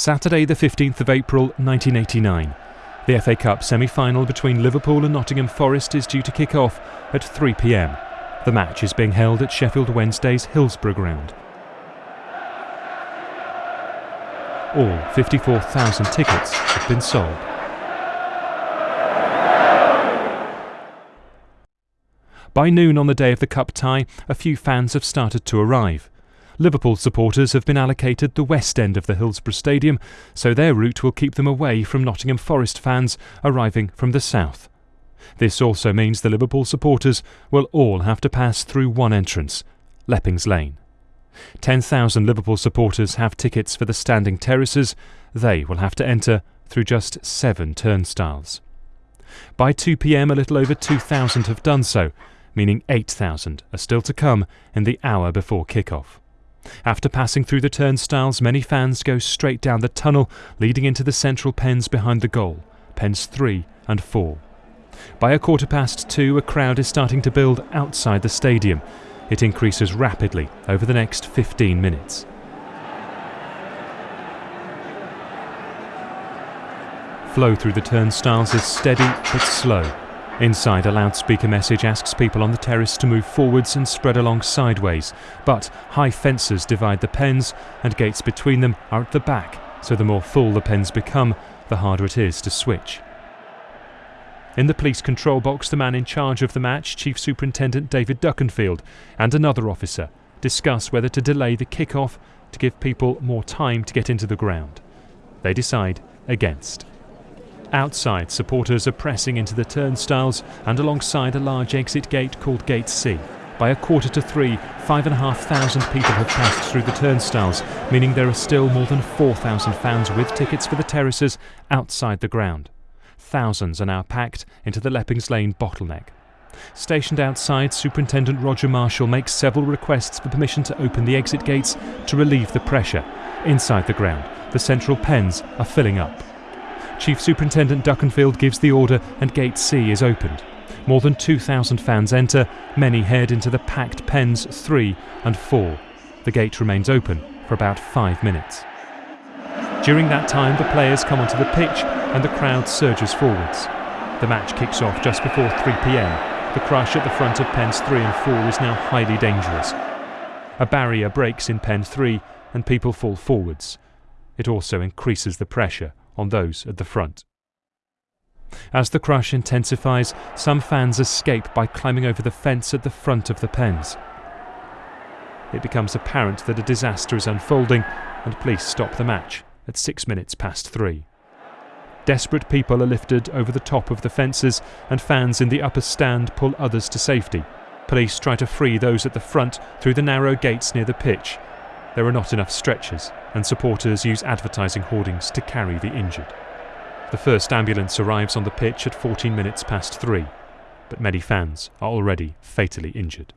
Saturday, the 15th of April 1989. The FA Cup semi final between Liverpool and Nottingham Forest is due to kick off at 3 pm. The match is being held at Sheffield Wednesday's Hillsborough Ground. All 54,000 tickets have been sold. By noon on the day of the cup tie, a few fans have started to arrive. Liverpool supporters have been allocated the west end of the Hillsborough Stadium, so their route will keep them away from Nottingham Forest fans arriving from the south. This also means the Liverpool supporters will all have to pass through one entrance, Leppings Lane. 10,000 Liverpool supporters have tickets for the standing terraces. They will have to enter through just seven turnstiles. By 2 pm, a little over 2,000 have done so, meaning 8,000 are still to come in the hour before kick-off. After passing through the turnstiles, many fans go straight down the tunnel leading into the central pens behind the goal, pens 3 and 4. By a quarter past two, a crowd is starting to build outside the stadium. It increases rapidly over the next 15 minutes. Flow through the turnstiles is steady but slow, Inside, a loudspeaker message asks people on the terrace to move forwards and spread along sideways, but high fences divide the pens and gates between them are at the back, so the more full the pens become, the harder it is to switch. In the police control box, the man in charge of the match, Chief Superintendent David Duckenfield, and another officer discuss whether to delay the kick-off to give people more time to get into the ground. They decide against. Outside, supporters are pressing into the turnstiles and alongside a large exit gate called Gate C. By a quarter to three, five and a half thousand people have passed through the turnstiles, meaning there are still more than 4,000 fans with tickets for the terraces outside the ground. Thousands are now packed into the Leppings Lane bottleneck. Stationed outside, Superintendent Roger Marshall makes several requests for permission to open the exit gates to relieve the pressure. Inside the ground, the central pens are filling up. Chief Superintendent Duckenfield gives the order and Gate C is opened. More than 2,000 fans enter, many head into the packed pens 3 and 4. The gate remains open for about 5 minutes. During that time, the players come onto the pitch and the crowd surges forwards. The match kicks off just before 3 pm. The crush at the front of pens 3 and 4 is now highly dangerous. A barrier breaks in pen 3 and people fall forwards. It also increases the pressure on those at the front. As the crush intensifies, some fans escape by climbing over the fence at the front of the pens. It becomes apparent that a disaster is unfolding, and police stop the match at six minutes past three. Desperate people are lifted over the top of the fences, and fans in the upper stand pull others to safety. Police try to free those at the front through the narrow gates near the pitch, there are not enough stretchers, and supporters use advertising hoardings to carry the injured. The first ambulance arrives on the pitch at 14 minutes past three, but many fans are already fatally injured.